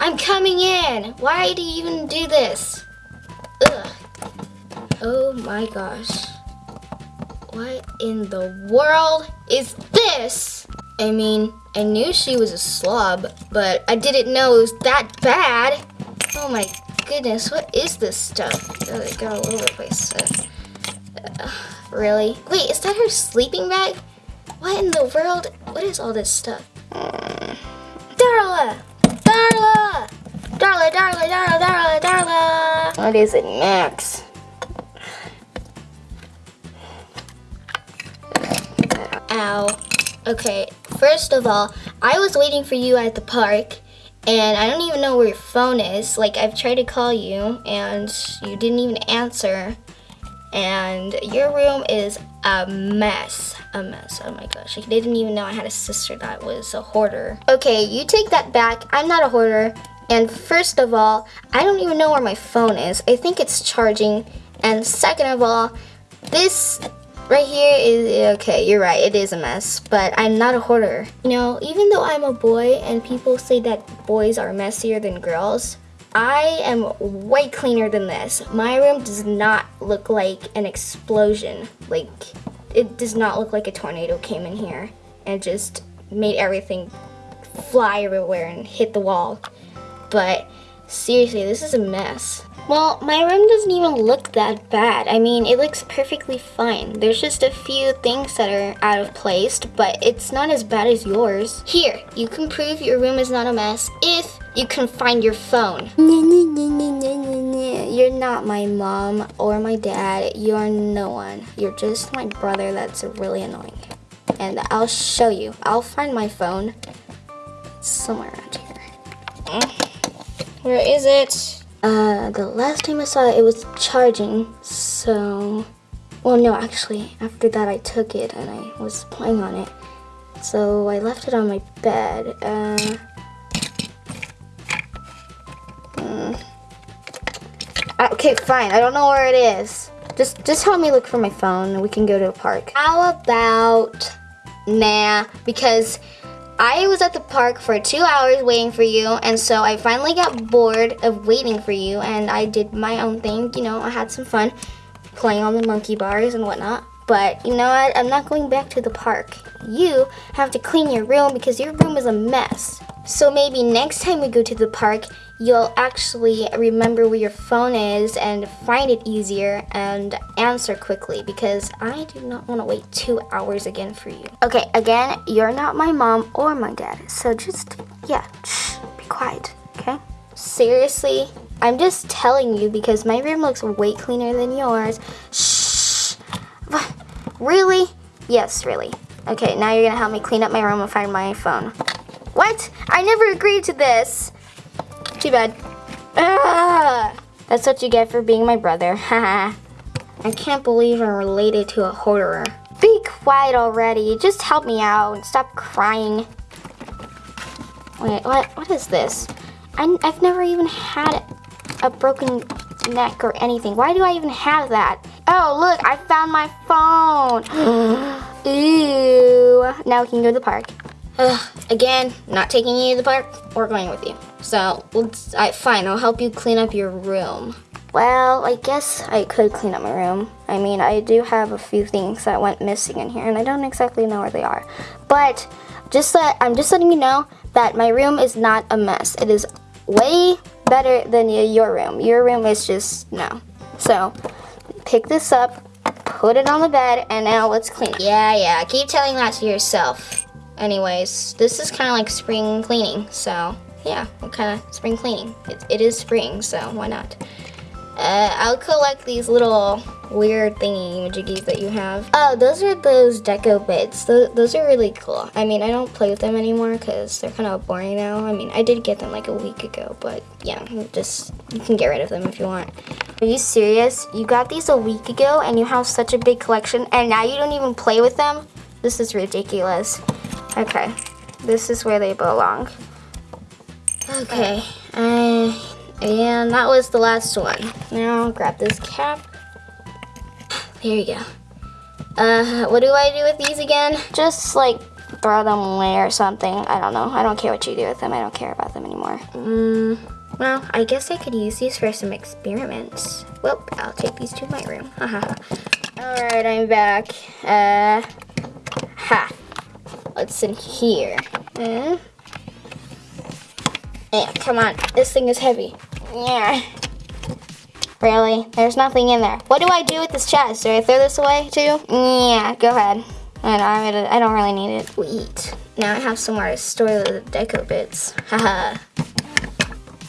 I'm coming in! Why do you even do this? Ugh. Oh my gosh. What in the world is this? I mean, I knew she was a slob, but I didn't know it was that bad. Oh my goodness, what is this stuff? Oh, it got all over the place. Uh, really? Wait, is that her sleeping bag? What in the world? What is all this stuff? Mm. Darla! Darla! Darla, Darla, Darla, Darla, Darla! What is it, Max? Ow. Okay, first of all, I was waiting for you at the park and I don't even know where your phone is. Like, I've tried to call you and you didn't even answer. And your room is a mess. A mess. Oh my gosh. I didn't even know I had a sister that was a hoarder. Okay, you take that back. I'm not a hoarder. And first of all, I don't even know where my phone is. I think it's charging. And second of all, this Right here is, okay, you're right, it is a mess, but I'm not a hoarder. You know, even though I'm a boy and people say that boys are messier than girls, I am way cleaner than this. My room does not look like an explosion. Like, it does not look like a tornado came in here and just made everything fly everywhere and hit the wall. But seriously, this is a mess. Well, my room doesn't even look that bad. I mean, it looks perfectly fine. There's just a few things that are out of place, but it's not as bad as yours. Here, you can prove your room is not a mess if you can find your phone. You're not my mom or my dad. You're no one. You're just my brother that's really annoying. And I'll show you. I'll find my phone. Somewhere around here. Where is it? Uh, the last time I saw it, it was charging, so... Well, no, actually, after that I took it and I was playing on it. So I left it on my bed. Uh, Uh, okay, fine. I don't know where it is. Just, just help me look for my phone and we can go to a park. How about... Nah, because I was at the park for two hours waiting for you, and so I finally got bored of waiting for you, and I did my own thing. You know, I had some fun playing on the monkey bars and whatnot. But you know what? I'm not going back to the park. You have to clean your room because your room is a mess. So maybe next time we go to the park, you'll actually remember where your phone is and find it easier and answer quickly because I do not want to wait two hours again for you. Okay, again, you're not my mom or my dad, so just, yeah, shh, be quiet, okay? Seriously, I'm just telling you because my room looks way cleaner than yours. Shh. Really? Yes, really. Okay, now you're gonna help me clean up my room and find my phone. What? I never agreed to this. Too bad. Ah, that's what you get for being my brother. I can't believe I'm related to a hoarder. Be quiet already. Just help me out and stop crying. Wait, what? What is this? I, I've never even had a broken neck or anything. Why do I even have that? Oh, look, I found my phone. Ew. Now we can go to the park. Ugh, again, not taking you to the park or going with you. So, let's, I, fine, I'll help you clean up your room. Well, I guess I could clean up my room. I mean, I do have a few things that went missing in here, and I don't exactly know where they are. But, just that, I'm just letting you know that my room is not a mess. It is way better than your room. Your room is just, no. So, pick this up, put it on the bed, and now let's clean it. Yeah, yeah, keep telling that to yourself. Anyways, this is kind of like spring cleaning, so yeah, kind of spring cleaning. It, it is spring, so why not? Uh, I'll collect these little weird thingy majiggies that you have. Oh, those are those deco bits. Those, those are really cool. I mean, I don't play with them anymore because they're kind of boring now. I mean, I did get them like a week ago, but yeah, just, you can get rid of them if you want. Are you serious? You got these a week ago and you have such a big collection and now you don't even play with them? This is ridiculous. Okay, this is where they belong. Okay, uh, and that was the last one. Now grab this cap. There you go. Uh, what do I do with these again? Just like throw them away or something. I don't know. I don't care what you do with them. I don't care about them anymore. Mm, well, I guess I could use these for some experiments. Well, I'll take these to my room. Alright, I'm back. Uh, ha. What's in here? Uh, yeah, come on. This thing is heavy. Yeah. Really? There's nothing in there. What do I do with this chest? Do I throw this away too? Yeah, go ahead. I don't, gonna, I don't really need it. Sweet. Now I have somewhere to store the deco bits. Haha.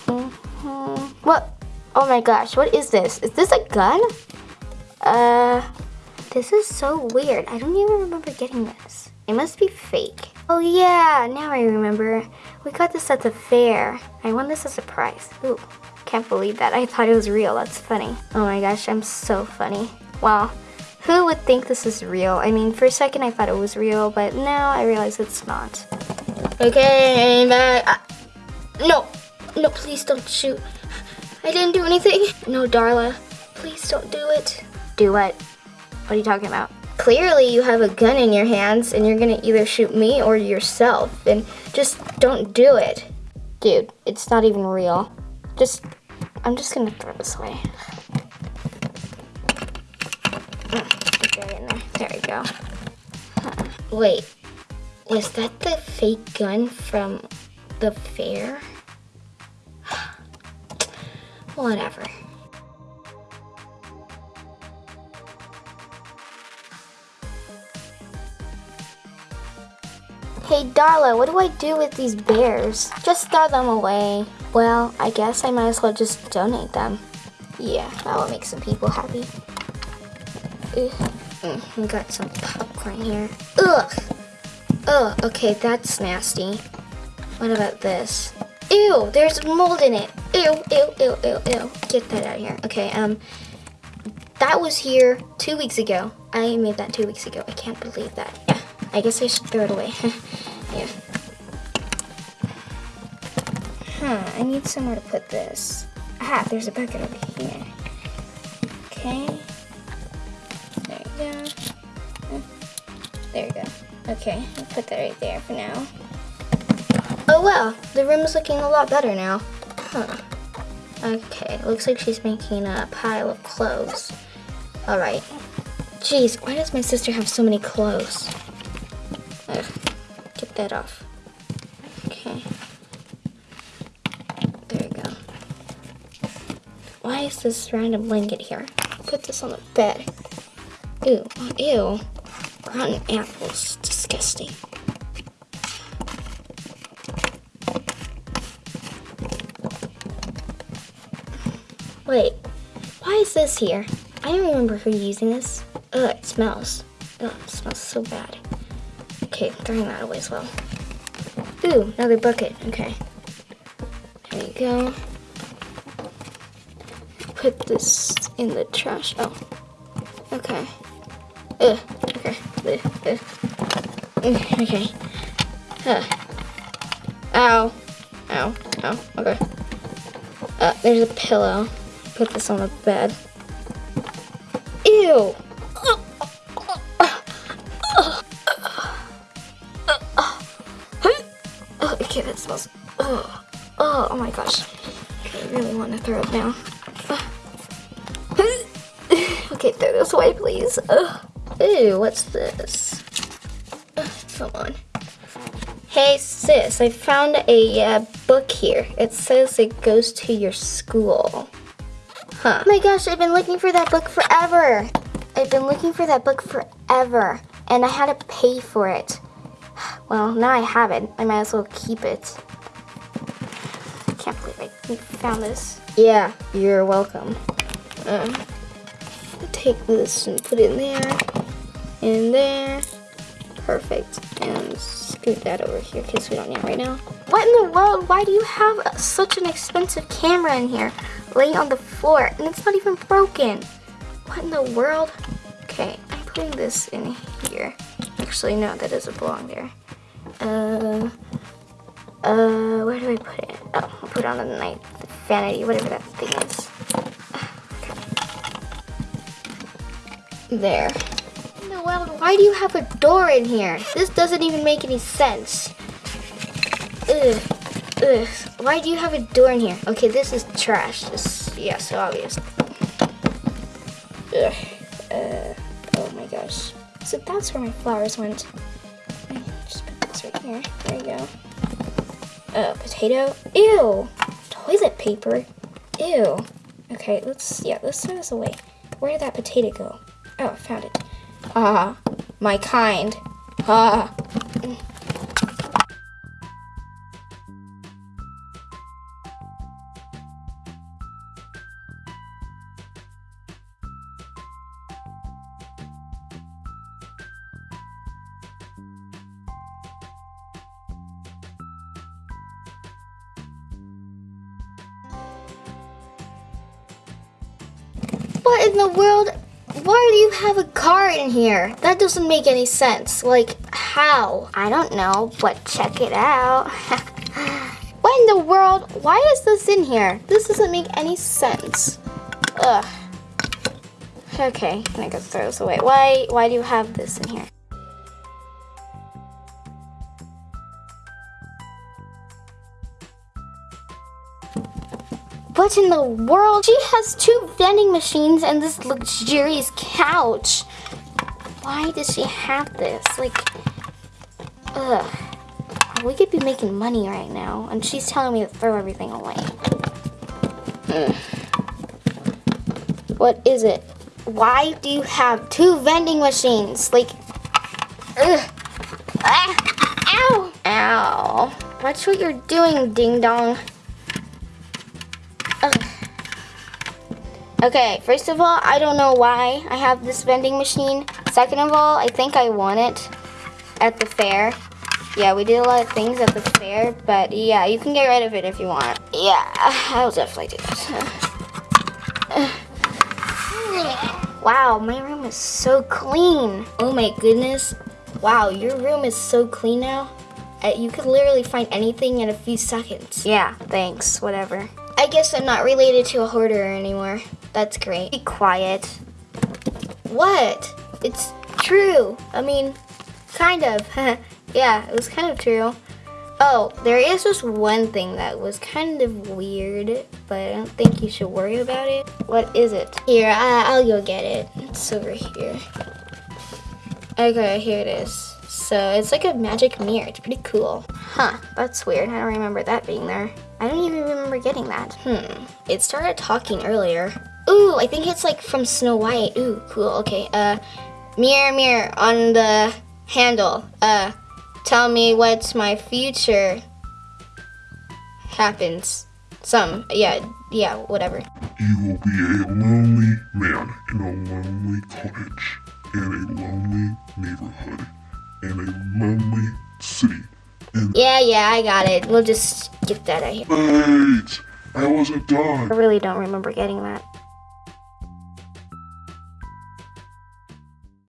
mm-hmm. What? Oh my gosh, what is this? Is this a gun? Uh, this is so weird. I don't even remember getting this. It must be fake. Oh yeah, now I remember. We got this at the fair. I won this as a prize. Ooh, can't believe that. I thought it was real. That's funny. Oh my gosh, I'm so funny. Wow. Who would think this is real? I mean, for a second I thought it was real, but now I realize it's not. Okay, back. Uh, no, no, please don't shoot. I didn't do anything. No, Darla, please don't do it. Do what? What are you talking about? Clearly you have a gun in your hands and you're gonna either shoot me or yourself and just don't do it. Dude, it's not even real. Just, I'm just gonna throw this away. Mm, there we go. Huh. Wait, was that the fake gun from the fair? Whatever. Hey Darla, what do I do with these bears? Just throw them away. Well, I guess I might as well just donate them. Yeah, that will make some people happy. Mm, we got some popcorn here. Ugh! Ugh, okay, that's nasty. What about this? Ew, there's mold in it. Ew, ew, ew, ew, ew. Get that out of here. Okay, um, that was here two weeks ago. I made that two weeks ago. I can't believe that. I guess I should throw it away. yeah. Huh, I need somewhere to put this. Ah, there's a bucket over here. Okay. There you go. There you go. Okay, I'll put that right there for now. Oh well, the room is looking a lot better now. Huh. Okay, looks like she's making a pile of clothes. Alright. Jeez, why does my sister have so many clothes? That off. Okay. There you go. Why is this random blanket here? Put this on the bed. Ew, ew. Rotten apples, disgusting. Wait, why is this here? I don't remember her using this. Ugh, it smells. Ugh, it smells so bad. Okay, throwing that away as well. Ooh, another bucket. Okay. There you go. Put this in the trash. Oh. Okay. Ugh. Okay. Ugh. Ugh. Okay. Huh. Ow. Ow. Ow. Okay. Uh, there's a pillow. Put this on the bed. Ew. Oh, oh, my gosh. I really want to throw it now. Okay, throw this away, please. Ew, what's this? Come on. Hey sis, I found a uh, book here. It says it goes to your school. Huh. Oh my gosh, I've been looking for that book forever. I've been looking for that book forever, and I had to pay for it. Well, now I have it. I might as well keep it. I can't believe I found this. Yeah, you're welcome. Uh, take this and put it in there, in there. Perfect. And scoot that over here because we don't need it right now. What in the world? Why do you have such an expensive camera in here laying on the floor and it's not even broken? What in the world? Okay, I'm putting this in here. Actually, no, that doesn't belong there. Uh, uh, where do I put it? Oh, I'll put it on the night vanity, whatever that thing is. There. world? Why do you have a door in here? This doesn't even make any sense. Ugh. Ugh. Why do you have a door in here? Okay, this is trash. This, yeah, so obvious. Ugh. Uh, oh my gosh. So that's where my flowers went. Just put this right here. There you go. Uh, potato. Ew. Toilet paper. Ew. Okay, let's, yeah, let's throw this away. Where did that potato go? Oh, I found it. Ah, my kind. Ah. Have a car in here? That doesn't make any sense. Like, how? I don't know, but check it out. what in the world? Why is this in here? This doesn't make any sense. Ugh. Okay, I'm gonna go throw this away. Why, why do you have this in here? What in the world? She has two vending machines and this luxurious couch. Why does she have this? Like, ugh. We could be making money right now, and she's telling me to throw everything away. What is it? Why do you have two vending machines? Like, ugh. Ah, ow! Ow. Watch what you're doing, ding Okay, first of all, I don't know why I have this vending machine. Second of all, I think I won it at the fair. Yeah, we did a lot of things at the fair, but yeah, you can get rid of it if you want. Yeah, I'll definitely do that. Wow, my room is so clean. Oh my goodness. Wow, your room is so clean now. Uh, you could literally find anything in a few seconds. Yeah, thanks, whatever. I guess I'm not related to a hoarder anymore. That's great. Be quiet. What? It's true. I mean, kind of. yeah, it was kind of true. Oh, there is just one thing that was kind of weird, but I don't think you should worry about it. What is it? Here, I, I'll go get it. It's over here. Okay, here it is. So it's like a magic mirror. It's pretty cool. Huh, that's weird. I don't remember that being there. I don't even remember getting that. Hmm. It started talking earlier. Ooh, I think it's like from Snow White. Ooh, cool. Okay. Uh, mirror, mirror on the handle. Uh, tell me what's my future happens. Some, yeah, yeah, whatever. You will be a lonely man in a lonely cottage, in a lonely neighborhood, in a lonely city. Yeah, yeah, I got it. We'll just get that out here. wait, I wasn't I really don't remember getting that.